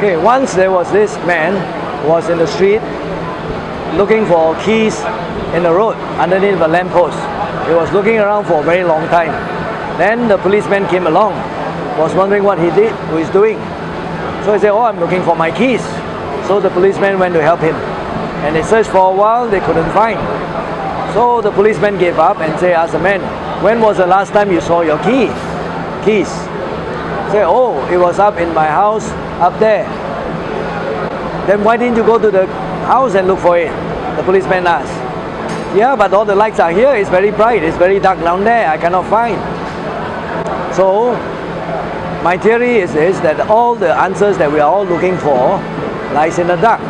Okay, once there was this man who was in the street looking for keys in the road underneath a lamppost. He was looking around for a very long time. Then the policeman came along, was wondering what he did, who he's doing. So he said, oh, I'm looking for my keys. So the policeman went to help him. And they searched for a while, they couldn't find. So the policeman gave up and said, asked the man, when was the last time you saw your key? Keys. Say, oh, it was up in my house, up there. Then why didn't you go to the house and look for it? The policeman asked. Yeah, but all the lights are here. It's very bright. It's very dark down there. I cannot find. So, my theory is this, that all the answers that we are all looking for lies in the dark.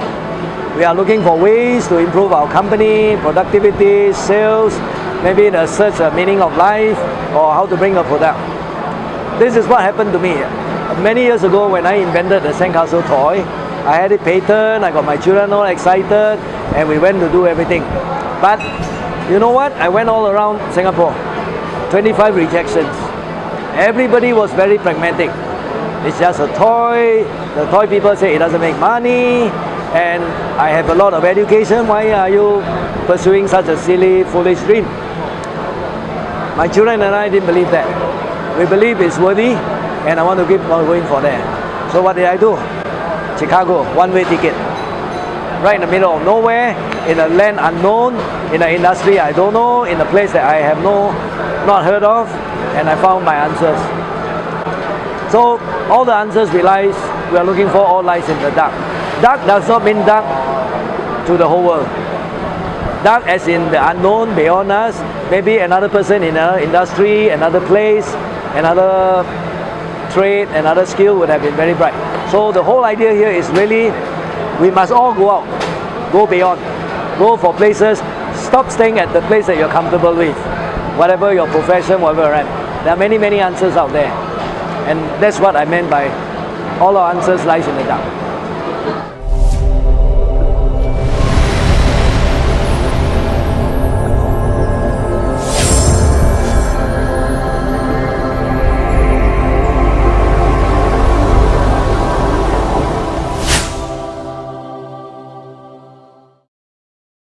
We are looking for ways to improve our company, productivity, sales, maybe the search of meaning of life, or how to bring a product. This is what happened to me. Many years ago when I invented the sandcastle toy, I had it patent, I got my children all excited, and we went to do everything. But you know what? I went all around Singapore, 25 rejections. Everybody was very pragmatic. It's just a toy. The toy people say it doesn't make money, and I have a lot of education. Why are you pursuing such a silly, foolish dream? My children and I didn't believe that. We believe it's worthy, and I want to keep on going for that. So what did I do? Chicago, one-way ticket. Right in the middle of nowhere, in a land unknown, in an industry I don't know, in a place that I have no, not heard of, and I found my answers. So all the answers we lies, we are looking for all lies in the dark. Dark does not mean dark to the whole world. Dark as in the unknown beyond us, maybe another person in another industry, another place, another trade, and other skill would have been very bright. So the whole idea here is really we must all go out, go beyond, go for places, stop staying at the place that you're comfortable with, whatever your profession, whatever, right? There are many, many answers out there. And that's what I meant by all our answers lies in the dark.